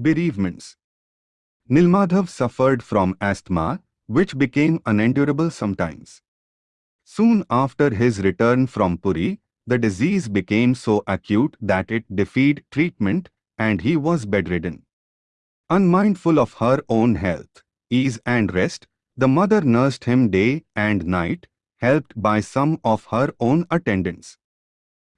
Bereavements Nilmadhav suffered from asthma, which became unendurable sometimes. Soon after his return from Puri, the disease became so acute that it defied treatment and he was bedridden. Unmindful of her own health, ease and rest, the mother nursed him day and night, helped by some of her own attendants.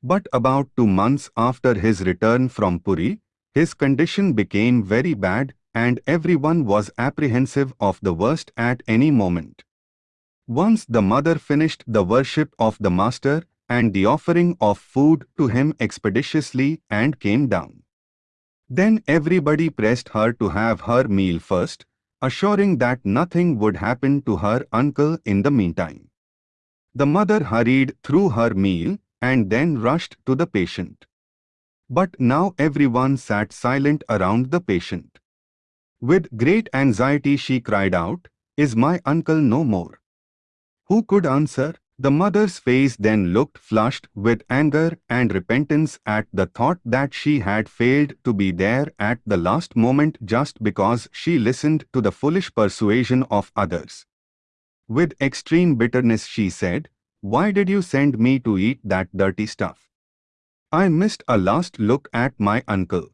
But about two months after his return from Puri, his condition became very bad and everyone was apprehensive of the worst at any moment. Once the mother finished the worship of the master and the offering of food to him expeditiously and came down. Then everybody pressed her to have her meal first, assuring that nothing would happen to her uncle in the meantime. The mother hurried through her meal and then rushed to the patient. But now everyone sat silent around the patient. With great anxiety she cried out, Is my uncle no more? Who could answer? The mother's face then looked flushed with anger and repentance at the thought that she had failed to be there at the last moment just because she listened to the foolish persuasion of others. With extreme bitterness she said, Why did you send me to eat that dirty stuff? I missed a last look at my uncle.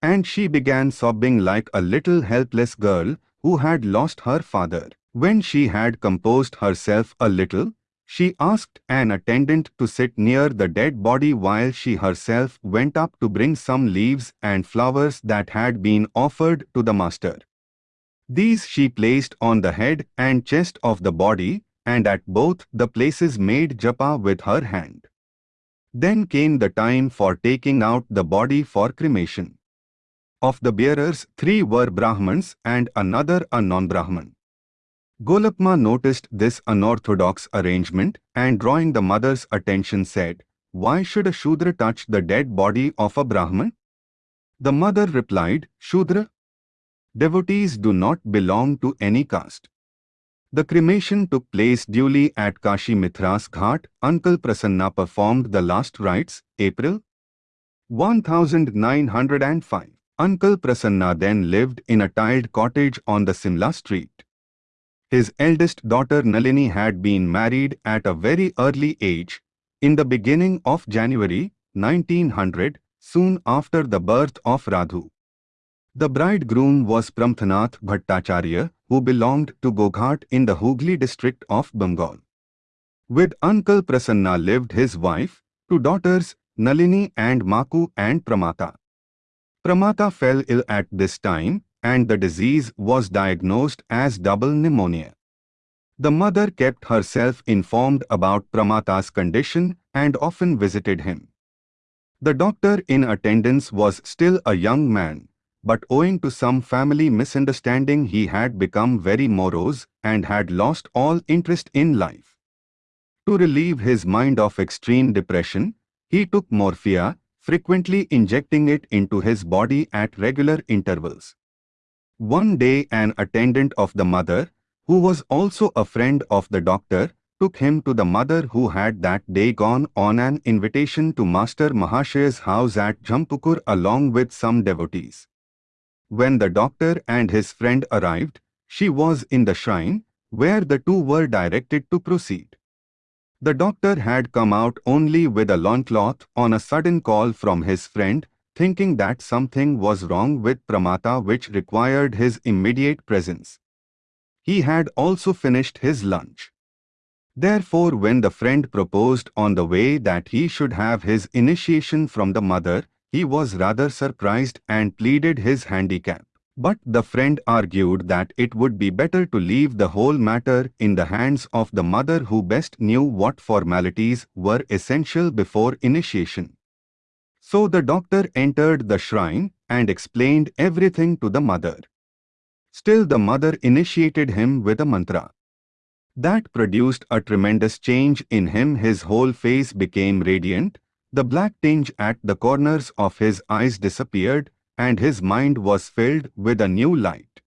And she began sobbing like a little helpless girl who had lost her father. When she had composed herself a little, she asked an attendant to sit near the dead body while she herself went up to bring some leaves and flowers that had been offered to the master. These she placed on the head and chest of the body and at both the places made japa with her hand. Then came the time for taking out the body for cremation. Of the bearers, three were Brahmins and another a non-Brahman. Golapma noticed this unorthodox arrangement and drawing the mother's attention said, Why should a Shudra touch the dead body of a Brahman? The mother replied, Shudra, devotees do not belong to any caste. The cremation took place duly at Kashi Mitra's Ghat. Uncle Prasanna performed the last rites, April 1905. Uncle Prasanna then lived in a tiled cottage on the Simla street. His eldest daughter Nalini had been married at a very early age, in the beginning of January 1900, soon after the birth of Radhu. The bridegroom was Pramathanath Bhattacharya, who belonged to Goghat in the Hooghly district of Bengal. With Uncle Prasanna lived his wife, two daughters, Nalini and Maku and Pramata. Pramata fell ill at this time and the disease was diagnosed as double pneumonia. The mother kept herself informed about Pramata's condition and often visited him. The doctor in attendance was still a young man, but owing to some family misunderstanding he had become very morose and had lost all interest in life. To relieve his mind of extreme depression, he took morphia, frequently injecting it into his body at regular intervals. One day an attendant of the mother, who was also a friend of the doctor, took him to the mother who had that day gone on an invitation to Master Mahashaya's house at Jampukur along with some devotees. When the doctor and his friend arrived, she was in the shrine, where the two were directed to proceed. The doctor had come out only with a loincloth on a sudden call from his friend, thinking that something was wrong with Pramata which required his immediate presence. He had also finished his lunch. Therefore when the friend proposed on the way that he should have his initiation from the mother, he was rather surprised and pleaded his handicap. But the friend argued that it would be better to leave the whole matter in the hands of the mother who best knew what formalities were essential before initiation. So the doctor entered the shrine and explained everything to the mother. Still the mother initiated him with a mantra. That produced a tremendous change in him. His whole face became radiant, the black tinge at the corners of his eyes disappeared, and his mind was filled with a new light.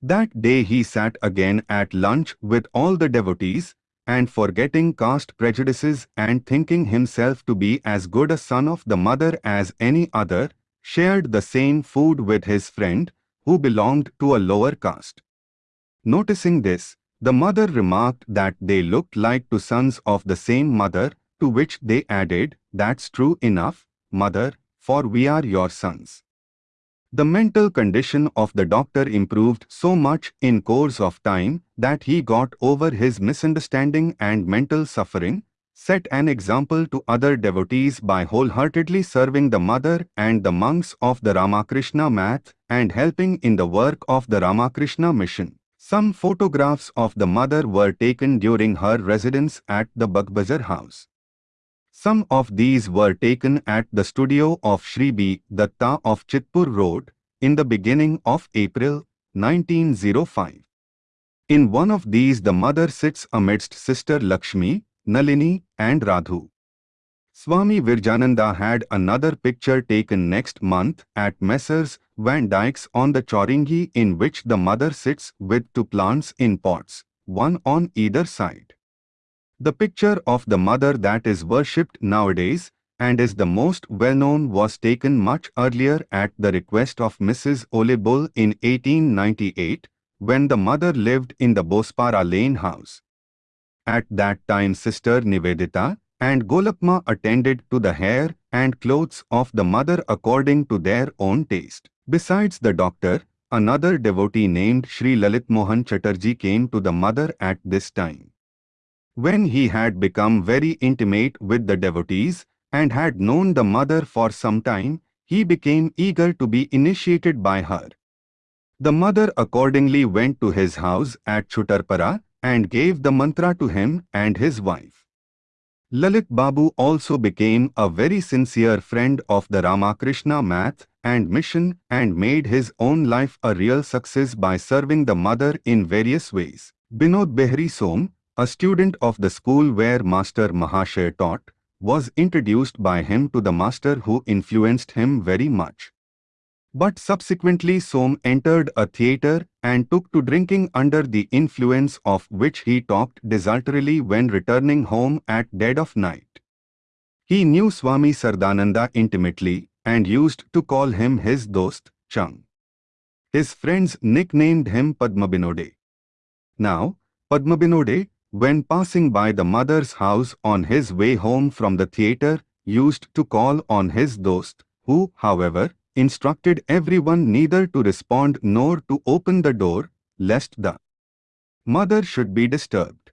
That day he sat again at lunch with all the devotees, and forgetting caste prejudices and thinking himself to be as good a son of the mother as any other, shared the same food with his friend, who belonged to a lower caste. Noticing this, the mother remarked that they looked like two sons of the same mother, to which they added, That's true enough, mother, for we are your sons. The mental condition of the doctor improved so much in course of time that he got over his misunderstanding and mental suffering, set an example to other devotees by wholeheartedly serving the mother and the monks of the Ramakrishna Math and helping in the work of the Ramakrishna mission. Some photographs of the mother were taken during her residence at the Bagbazar house. Some of these were taken at the studio of Shri B. Datta of Chitpur Road in the beginning of April 1905. In one of these the mother sits amidst Sister Lakshmi, Nalini and Radhu. Swami Virajananda had another picture taken next month at Messrs. Van Dyck's on the Chowringhee in which the mother sits with two plants in pots, one on either side. The picture of the mother that is worshipped nowadays and is the most well-known was taken much earlier at the request of Mrs. Ole Bull in 1898 when the mother lived in the Bosepara Lane house. At that time Sister Nivedita and Golapma attended to the hair and clothes of the mother according to their own taste. Besides the doctor, another devotee named Sri Lalit Mohan Chatterjee came to the mother at this time. When he had become very intimate with the devotees and had known the mother for some time, he became eager to be initiated by her. The mother accordingly went to his house at Chutarpara and gave the mantra to him and his wife. Lalit Babu also became a very sincere friend of the Ramakrishna Math and mission and made his own life a real success by serving the mother in various ways. Binod Behari Som, a student of the school where Master Mahashay taught, was introduced by him to the master who influenced him very much. But subsequently Som entered a theatre and took to drinking under the influence of which he talked desultorily when returning home at dead of night. He knew Swami Sardananda intimately and used to call him his dost, Chung. His friends nicknamed him Padmabinode. Now, Padmabinode, when passing by the mother's house on his way home from the theatre, used to call on his dost, who, however, instructed everyone neither to respond nor to open the door, lest the mother should be disturbed.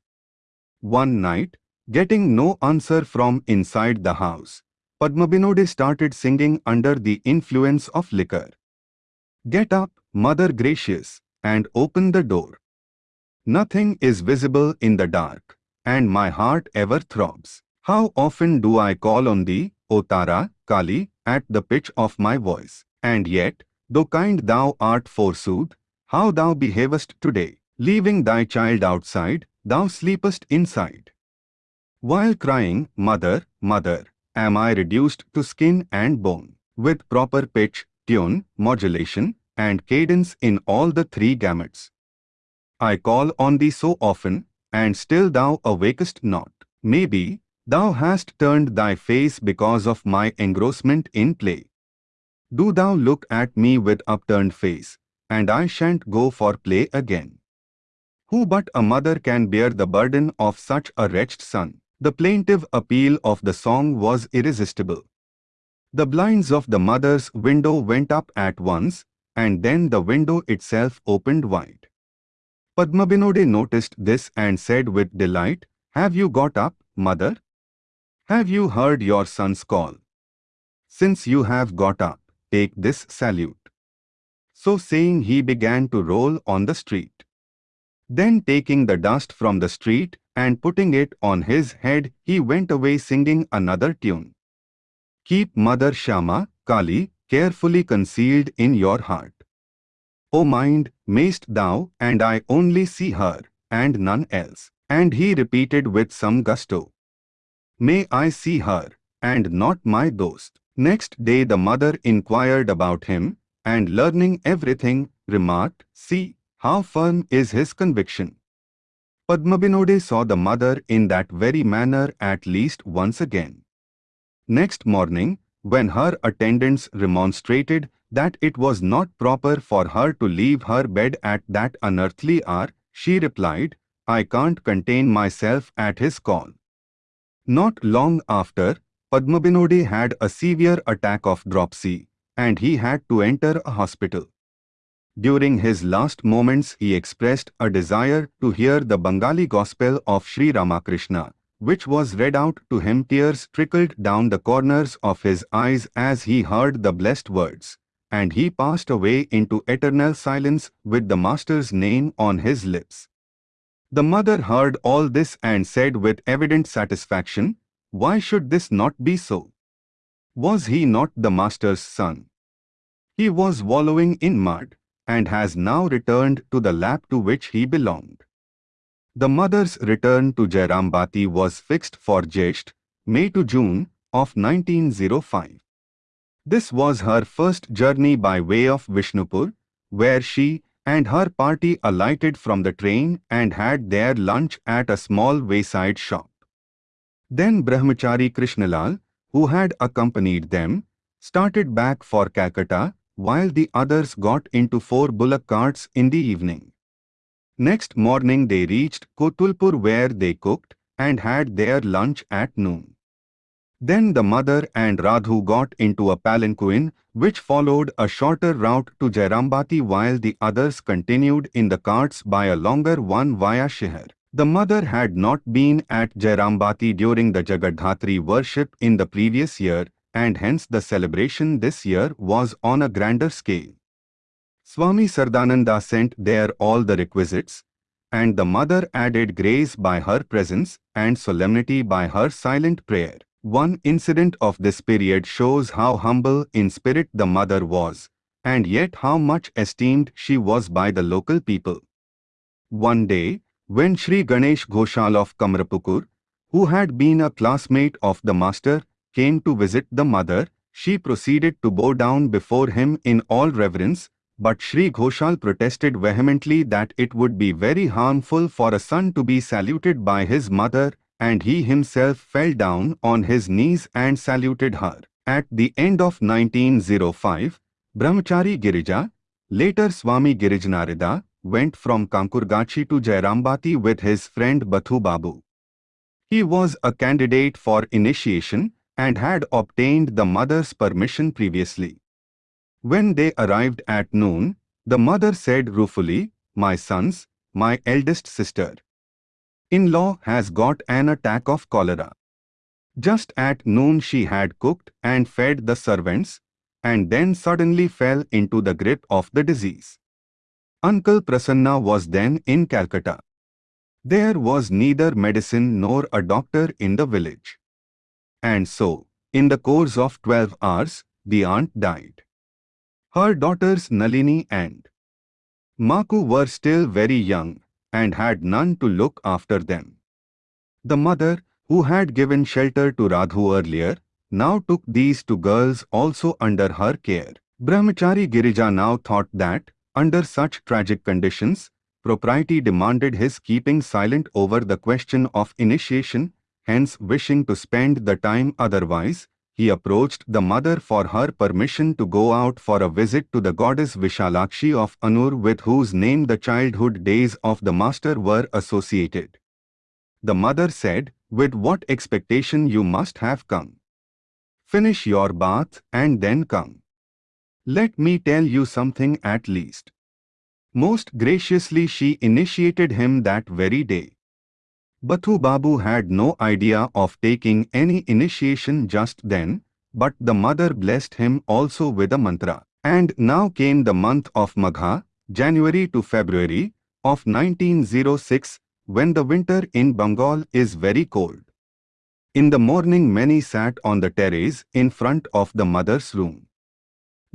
One night, getting no answer from inside the house, Padmabinode started singing under the influence of liquor. Get up, Mother Gracious, and open the door. Nothing is visible in the dark, and my heart ever throbs. How often do I call on thee, O Tara, Kali, at the pitch of my voice, and yet, though kind thou art forsooth, how thou behavest today, leaving thy child outside, thou sleepest inside. While crying, Mother, Mother, am I reduced to skin and bone, with proper pitch, tune, modulation, and cadence in all the three gamuts. I call on thee so often, and still thou awakest not. Maybe, thou hast turned thy face because of my engrossment in play. Do thou look at me with upturned face, and I shan't go for play again. Who but a mother can bear the burden of such a wretched son? The plaintive appeal of the song was irresistible. The blinds of the mother's window went up at once, and then the window itself opened wide. Padmabinode noticed this and said with delight, Have you got up, mother? Have you heard your son's call? Since you have got up, take this salute. So saying he began to roll on the street. Then taking the dust from the street and putting it on his head, he went away singing another tune. Keep Mother Shama, Kali, carefully concealed in your heart. O mind, mayst thou and I only see her, and none else. And he repeated with some gusto. May I see her, and not my dost. Next day the mother inquired about him, and learning everything, remarked, See, how firm is his conviction. Padmabinode saw the mother in that very manner at least once again. Next morning, when her attendants remonstrated that it was not proper for her to leave her bed at that unearthly hour, she replied, I can't contain myself at his call. Not long after, Padmabinode had a severe attack of dropsy, and he had to enter a hospital. During his last moments he expressed a desire to hear the Bengali gospel of Sri Ramakrishna, which was read out to him tears trickled down the corners of his eyes as he heard the blessed words, and he passed away into eternal silence with the Master's name on his lips. The mother heard all this and said with evident satisfaction, Why should this not be so? Was he not the Master's son? He was wallowing in mud and has now returned to the lap to which he belonged. The mother's return to Jairambati was fixed for Jesht, May to June of 1905. This was her first journey by way of Vishnupur, where she and her party alighted from the train and had their lunch at a small wayside shop. Then Brahmachari Krishnalal, who had accompanied them, started back for Calcutta while the others got into four bullock carts in the evening. Next morning they reached Kotulpur where they cooked and had their lunch at noon. Then the mother and Radhu got into a palanquin which followed a shorter route to Jairambati while the others continued in the carts by a longer one via Shihar. The mother had not been at Jairambati during the Jagadhatri worship in the previous year and hence the celebration this year was on a grander scale. Swami Sardananda sent there all the requisites, and the mother added grace by her presence and solemnity by her silent prayer. One incident of this period shows how humble in spirit the mother was, and yet how much esteemed she was by the local people. One day, when Sri Ganesh Ghoshal of Kamarpukur, who had been a classmate of the master, came to visit the mother, she proceeded to bow down before him in all reverence, but Sri Ghoshal protested vehemently that it would be very harmful for a son to be saluted by his mother, and he himself fell down on his knees and saluted her. At the end of 1905, Brahmachari Girija, later Swami Girijananda, went from Kankurgachi to Jairambati with his friend Bathu Babu. He was a candidate for initiation and had obtained the mother's permission previously. When they arrived at noon, the mother said ruefully, My sons, my eldest sister. In-law has got an attack of cholera. Just at noon she had cooked and fed the servants, and then suddenly fell into the grip of the disease. Uncle Prasanna was then in Calcutta. There was neither medicine nor a doctor in the village. And so, in the course of 12 hours, the aunt died. Her daughters Nalini and Maku were still very young and had none to look after them. The mother, who had given shelter to Radhu earlier, now took these two girls also under her care. Brahmachari Girija now thought that, under such tragic conditions, propriety demanded his keeping silent over the question of initiation hence wishing to spend the time otherwise, he approached the mother for her permission to go out for a visit to the goddess Vishalakshi of Anur with whose name the childhood days of the master were associated. The mother said, with what expectation you must have come. Finish your bath and then come. Let me tell you something at least. Most graciously she initiated him that very day. Bathu Babu had no idea of taking any initiation just then, but the mother blessed him also with a mantra. And now came the month of Magha, January to February, of 1906, when the winter in Bengal is very cold. In the morning many sat on the terrace in front of the mother's room.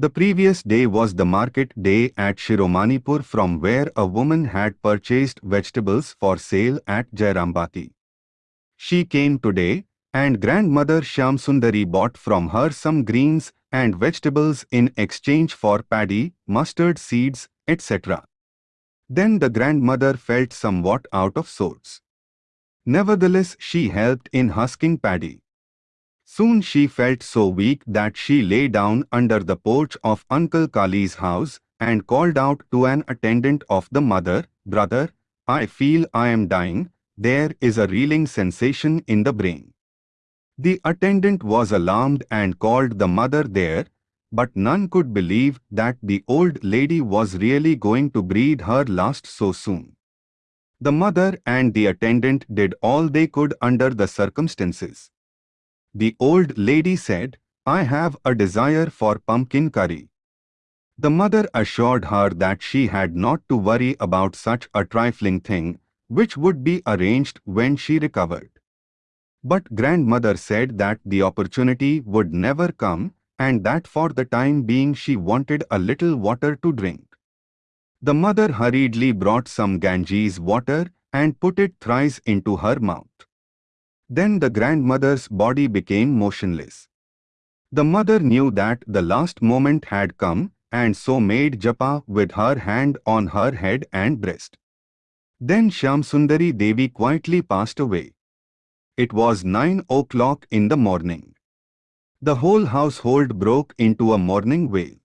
The previous day was the market day at Shiromanipur from where a woman had purchased vegetables for sale at Jairambati. She came today, and grandmother Shyamsundari bought from her some greens and vegetables in exchange for paddy, mustard seeds, etc. Then the grandmother felt somewhat out of sorts. Nevertheless, she helped in husking paddy. Soon she felt so weak that she lay down under the porch of Uncle Kali's house and called out to an attendant of the mother, Brother, I feel I am dying, there is a reeling sensation in the brain. The attendant was alarmed and called the mother there, but none could believe that the old lady was really going to breathe her last so soon. The mother and the attendant did all they could under the circumstances. The old lady said, I have a desire for pumpkin curry. The mother assured her that she had not to worry about such a trifling thing, which would be arranged when she recovered. But grandmother said that the opportunity would never come and that for the time being she wanted a little water to drink. The mother hurriedly brought some Ganges water and put it thrice into her mouth. Then the grandmother's body became motionless. The mother knew that the last moment had come and so made japa with her hand on her head and breast. Then Shyamsundari Devi quietly passed away. It was nine o'clock in the morning. The whole household broke into a mourning wail.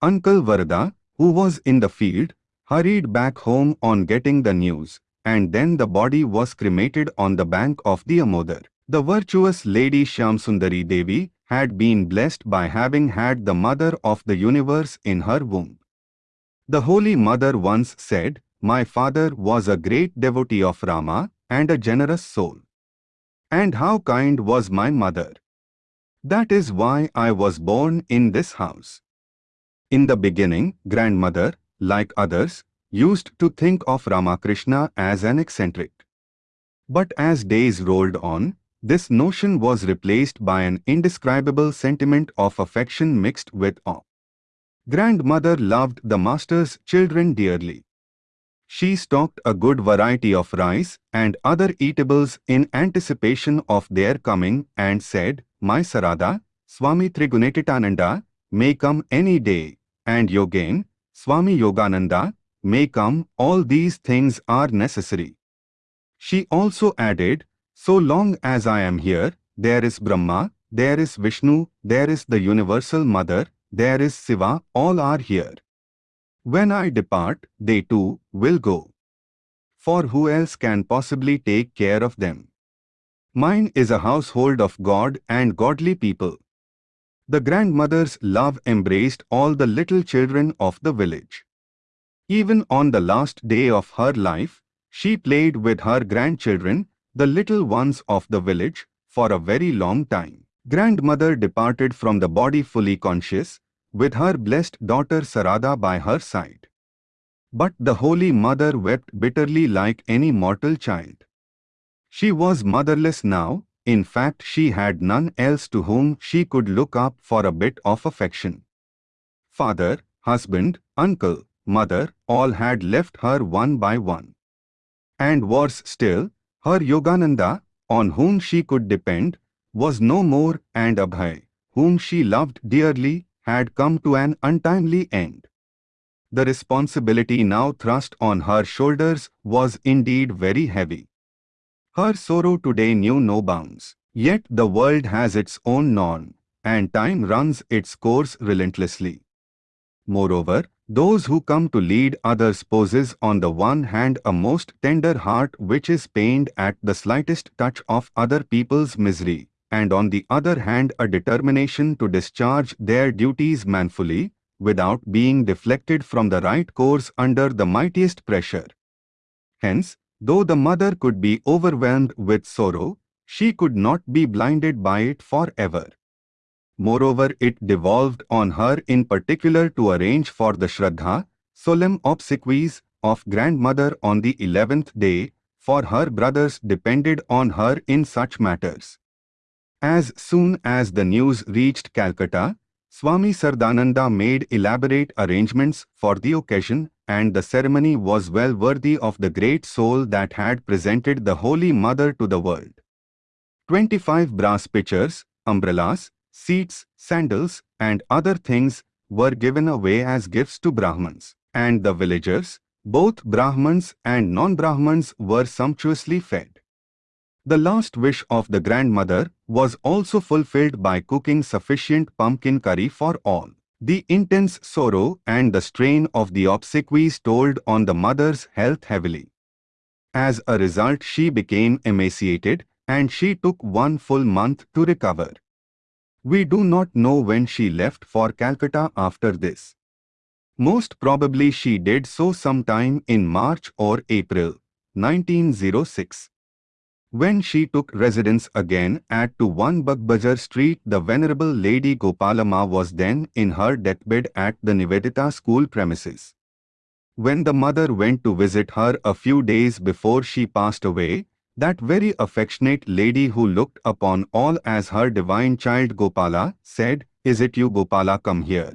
Uncle Varada, who was in the field, hurried back home on getting the news, and then the body was cremated on the bank of the Amodar. The virtuous Lady Shyamsundari Devi had been blessed by having had the Mother of the Universe in her womb. The Holy Mother once said, My father was a great devotee of Rama and a generous soul. And how kind was my mother! That is why I was born in this house. In the beginning, grandmother, like others, used to think of Ramakrishna as an eccentric. But as days rolled on, this notion was replaced by an indescribable sentiment of affection mixed with awe. Grandmother loved the master's children dearly. She stocked a good variety of rice and other eatables in anticipation of their coming and said, my Sarada, Swami Trigunatitananda, may come any day, and Yogen, Swami Yogananda, may come, all these things are necessary. She also added, so long as I am here, there is Brahma, there is Vishnu, there is the Universal Mother, there is Siva, all are here. When I depart, they too will go. For who else can possibly take care of them? Mine is a household of God and godly people. The grandmother's love embraced all the little children of the village. Even on the last day of her life, she played with her grandchildren, the little ones of the village, for a very long time. Grandmother departed from the body fully conscious, with her blessed daughter Sarada by her side. But the Holy Mother wept bitterly like any mortal child. She was motherless now, in fact she had none else to whom she could look up for a bit of affection. Father, husband, uncle, mother, all had left her one by one. And worse still, her Yogananda, on whom she could depend, was no more and Abhay, whom she loved dearly, had come to an untimely end. The responsibility now thrust on her shoulders was indeed very heavy. Her sorrow today knew no bounds. Yet the world has its own norm, and time runs its course relentlessly. Moreover, those who come to lead others possess on the one hand a most tender heart which is pained at the slightest touch of other people's misery, and on the other hand a determination to discharge their duties manfully, without being deflected from the right course under the mightiest pressure. Hence, Though the mother could be overwhelmed with sorrow, she could not be blinded by it forever. Moreover, it devolved on her in particular to arrange for the Shraddha, solemn obsequies of grandmother on the eleventh day, for her brothers depended on her in such matters. As soon as the news reached Calcutta, Swami Sardananda made elaborate arrangements for the occasion and the ceremony was well worthy of the great soul that had presented the Holy Mother to the world. Twenty-five brass pitchers, umbrellas, seats, sandals, and other things were given away as gifts to Brahmins, and the villagers, both Brahmins and non-Brahmins were sumptuously fed. The last wish of the grandmother was also fulfilled by cooking sufficient pumpkin curry for all. The intense sorrow and the strain of the obsequies told on the mother's health heavily. As a result she became emaciated and she took one full month to recover. We do not know when she left for Calcutta after this. Most probably she did so sometime in March or April 1906. When she took residence again at 2 1 Bagbazar Street, the Venerable Lady Gopalama was then in her deathbed at the Nivedita school premises. When the mother went to visit her a few days before she passed away, that very affectionate lady who looked upon all as her divine child Gopala said, Is it you Gopala come here?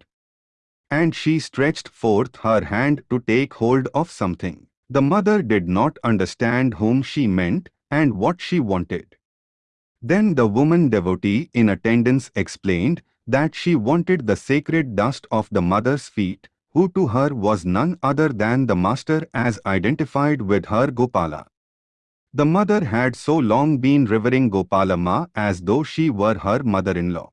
And she stretched forth her hand to take hold of something. The mother did not understand whom she meant and what she wanted. Then the woman devotee in attendance explained that she wanted the sacred dust of the mother's feet, who to her was none other than the master as identified with her Gopala. The mother had so long been revering Gopalama as though she were her mother-in-law.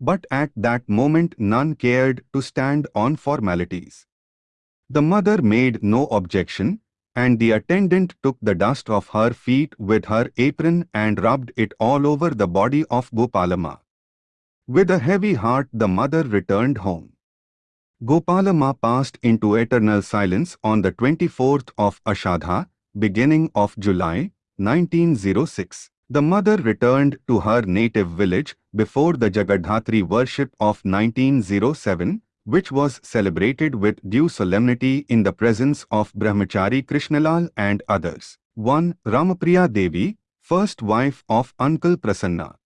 But at that moment none cared to stand on formalities. The mother made no objection, and the attendant took the dust of her feet with her apron and rubbed it all over the body of Gopalama. With a heavy heart the mother returned home. Gopalama passed into eternal silence on the 24th of Ashadha, beginning of July 1906. The mother returned to her native village before the Jagadhatri worship of 1907, which was celebrated with due solemnity in the presence of Brahmachari Krishnalal and others. 1. Ramapriya Devi, first wife of Uncle Prasanna.